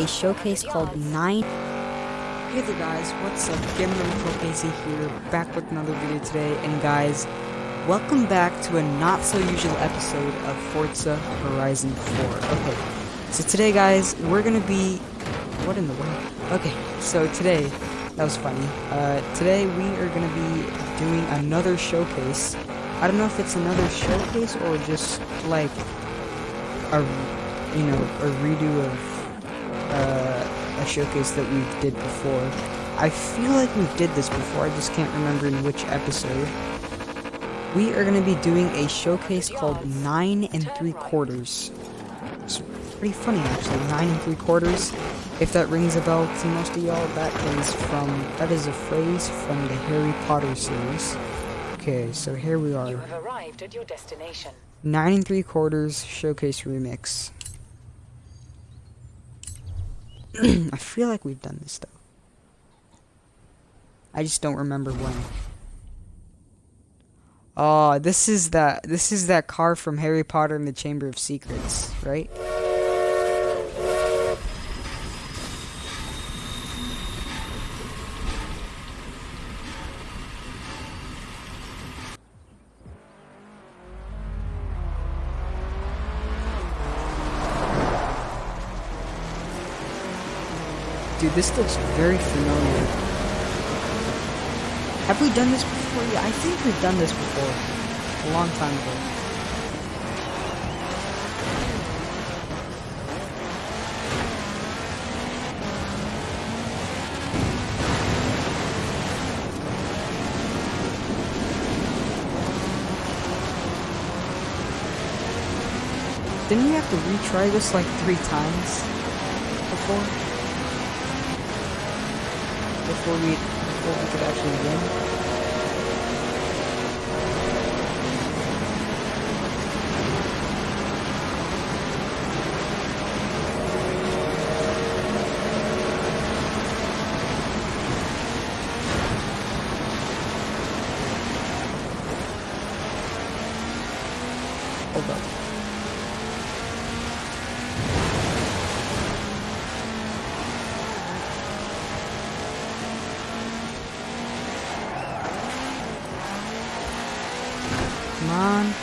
a showcase called 9. Hey there guys, what's up? Gamer Casey here, back with another video today, and guys, welcome back to a not so usual episode of Forza Horizon 4. Okay, so today guys, we're gonna be, what in the world? Okay, so today, that was funny, uh, today we are gonna be doing another showcase. I don't know if it's another showcase or just like a, you know, a redo of, uh, a showcase that we did before. I feel like we did this before, I just can't remember in which episode. We are going to be doing a showcase called 9 and 3 quarters. It's pretty funny actually, 9 and 3 quarters. If that rings a bell to most of y'all, that is from, that is a phrase from the Harry Potter series. Okay, so here we are. You have arrived at your destination. 9 and 3 quarters showcase remix. I feel like we've done this though. I just don't remember when. Oh, this is that this is that car from Harry Potter and the Chamber of Secrets, right? Dude, this looks very familiar. Have we done this before? Yeah, I think we've done this before. A long time ago. Didn't we have to retry this like three times before? Before we before we could actually win? Hold up. Come on.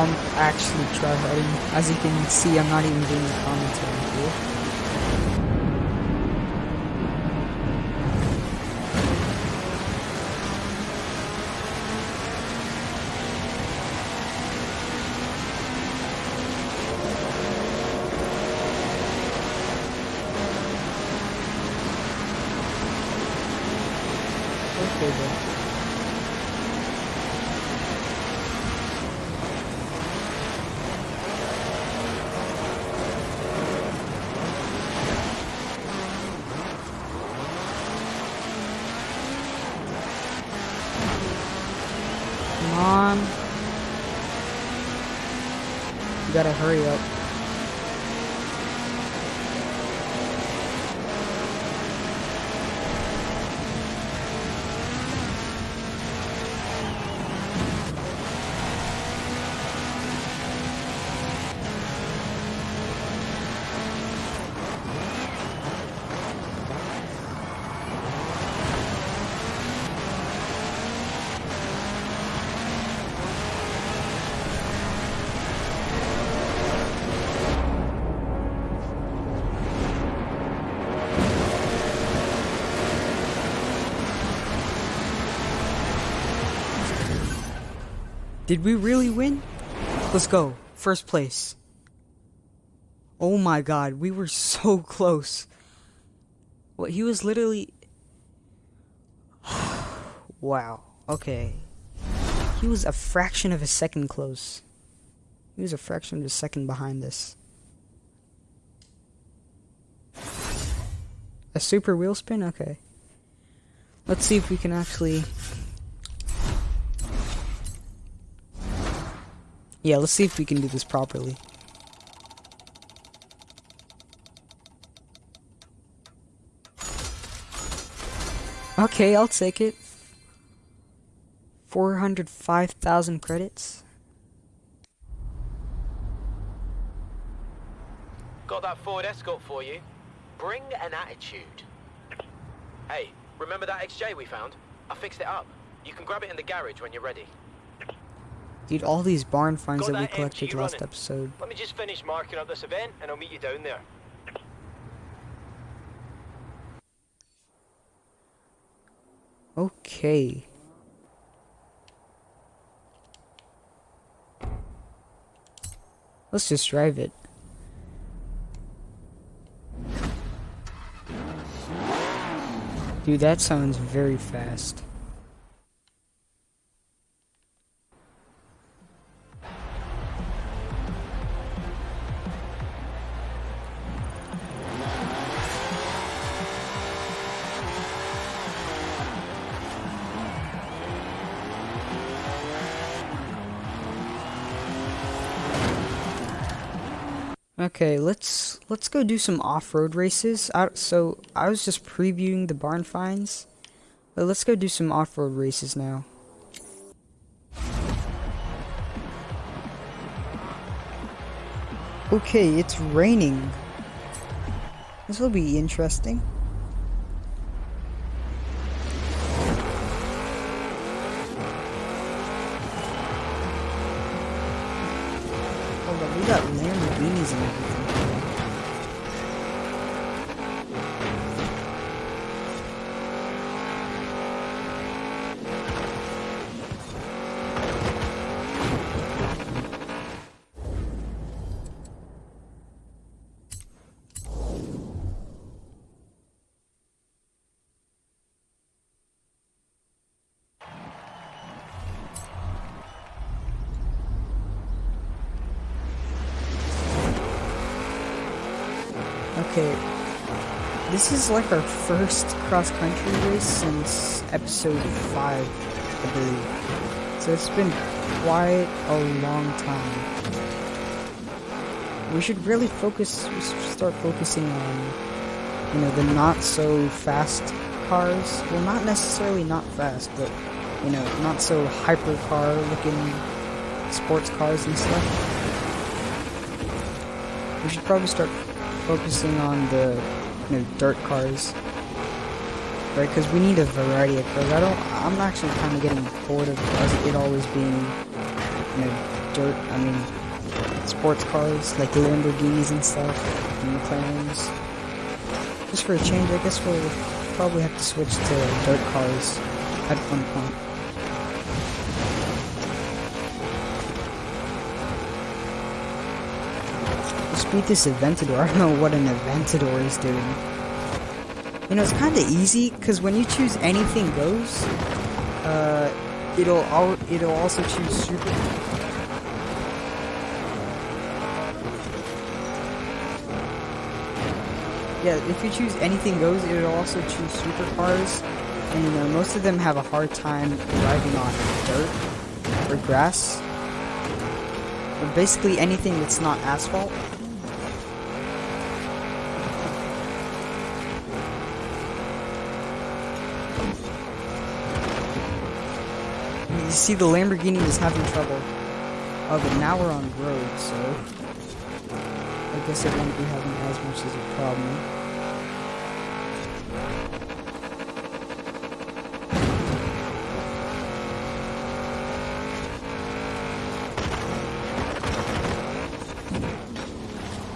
I'm actually tryharding. As you can see, I'm not even doing the commentary here. Gotta hurry up. Did we really win? Let's go. First place. Oh my god, we were so close. What, he was literally... wow, okay. He was a fraction of a second close. He was a fraction of a second behind this. A super wheel spin? Okay. Let's see if we can actually... Yeah, let's see if we can do this properly. Okay, I'll take it. 405,000 credits. Got that Ford Escort for you. Bring an attitude. Hey, remember that XJ we found? I fixed it up. You can grab it in the garage when you're ready. Dude, all these barn finds Got that we collected last running. episode. Let me just finish marking up this event and I'll meet you down there. Okay. Let's just drive it. Dude, that sounds very fast. Okay, let's let's go do some off-road races. I, so I was just previewing the barn finds, but let's go do some off-road races now. Okay, it's raining. This will be interesting. Hold on, we got Lamborghinis and everything. Okay, this is like our first cross-country race since episode 5, I believe. So it's been quite a long time. We should really focus, we should start focusing on, you know, the not-so-fast cars. Well, not necessarily not fast, but, you know, not so hyper-car-looking sports cars and stuff. We should probably start focusing on the you know dirt cars right? Because we need a variety of cars. I don't i'm actually kind of getting bored of it always being you know dirt i mean sports cars like the lamborghinis and stuff and mclarens. Just for a change i guess we'll probably have to switch to dirt cars at one point beat this Aventador. I don't know what an Aventador is doing. You know, it's kind of easy because when you choose anything goes, uh, it'll al it'll also choose super. Yeah, if you choose anything goes, it'll also choose supercars, and you know most of them have a hard time driving on dirt or grass, or basically anything that's not asphalt. You see, the Lamborghini is having trouble. Oh, but now we're on road, so I guess it won't be having as much as a problem.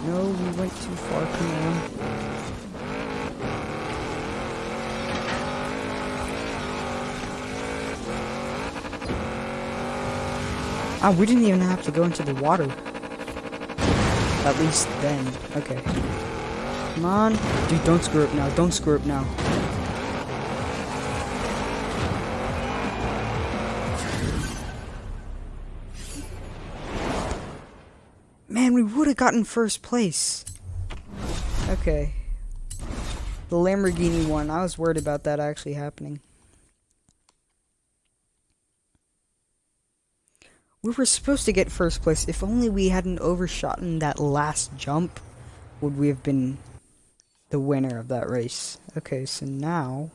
No, we went too far. Come on. Ah, we didn't even have to go into the water. At least then. Okay. Come on. Dude, don't screw up now. Don't screw up now. Man, we would have gotten first place. Okay. The Lamborghini won. I was worried about that actually happening. We were supposed to get first place. If only we hadn't overshot in that last jump, would we have been the winner of that race. Okay, so now...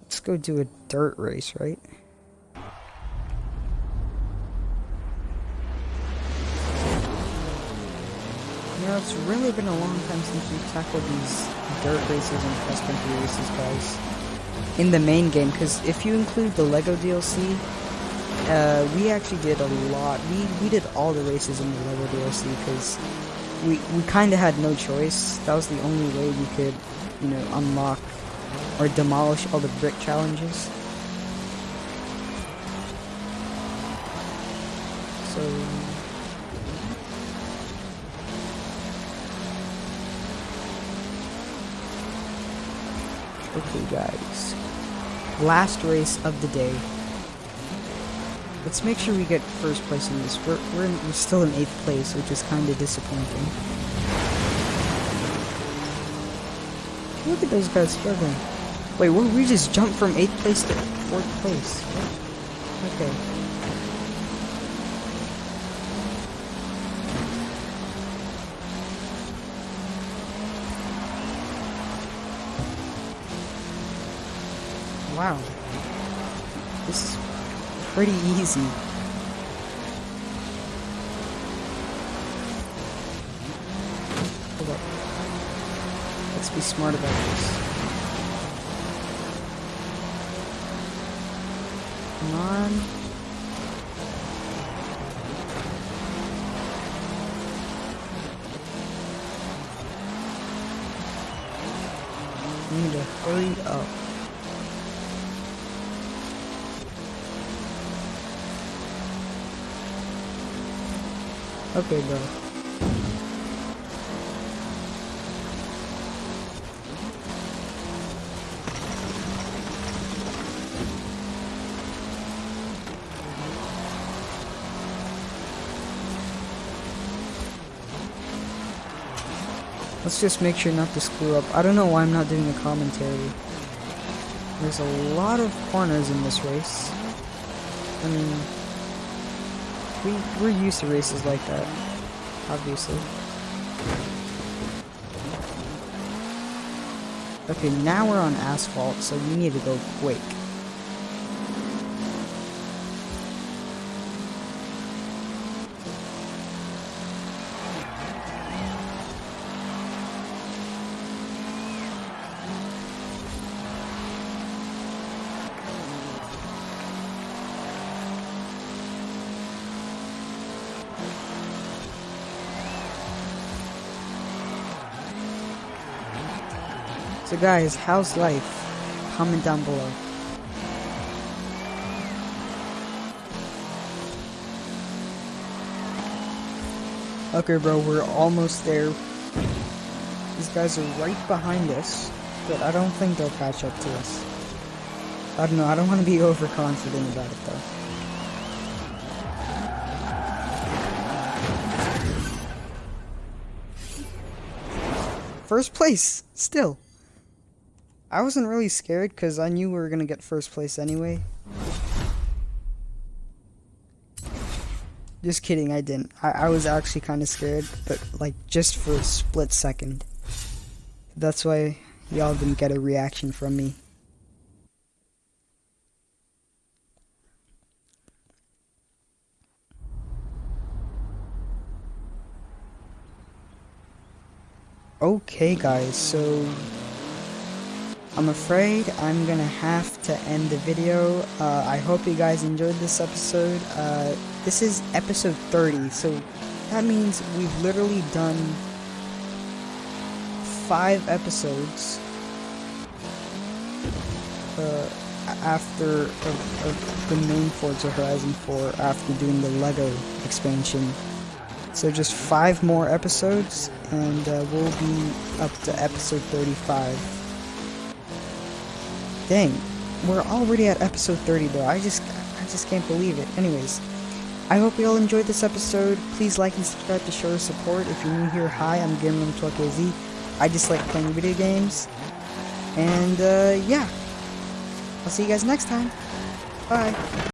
Let's go do a dirt race, right? You know, it's really been a long time since we've tackled these dirt races and cross country races, guys. In the main game, because if you include the LEGO DLC, uh, we actually did a lot. We, we did all the races in the LEGO DLC, because we, we kind of had no choice. That was the only way we could, you know, unlock or demolish all the brick challenges. So... Okay, guys. Last race of the day. Let's make sure we get first place in this. We're, we're, in, we're still in 8th place, which is kind of disappointing. Look at those guys struggling. Wait, we just jumped from 8th place to 4th place. Okay. Wow. This is pretty easy. Hold up. Let's be smart about this. Come on. Need to hurry up. Okay, bro. Let's just make sure not to screw up. I don't know why I'm not doing the commentary. There's a lot of corners in this race. I mean, we, we're used to races like that, obviously. Okay, now we're on asphalt, so we need to go quick. So guys, how's life? Comment down below. Okay bro, we're almost there. These guys are right behind us, but I don't think they'll catch up to us. I don't know, I don't want to be overconfident about it though. First place, still. I wasn't really scared because I knew we were going to get first place anyway. Just kidding, I didn't. I, I was actually kind of scared, but like just for a split second. That's why y'all didn't get a reaction from me. Okay guys, so I'm afraid I'm gonna have to end the video. Uh, I hope you guys enjoyed this episode. Uh, this is episode 30, so that means we've literally done five episodes uh, after of, of the main Forza Horizon 4 after doing the LEGO expansion. So just five more episodes, and uh, we'll be up to episode 35. Dang, we're already at episode 30, bro. I just, I just can't believe it. Anyways, I hope you all enjoyed this episode. Please like and subscribe to show your support. If you're new here, hi, I'm Gamer12KZ. I just like playing video games. And, uh, yeah. I'll see you guys next time. Bye.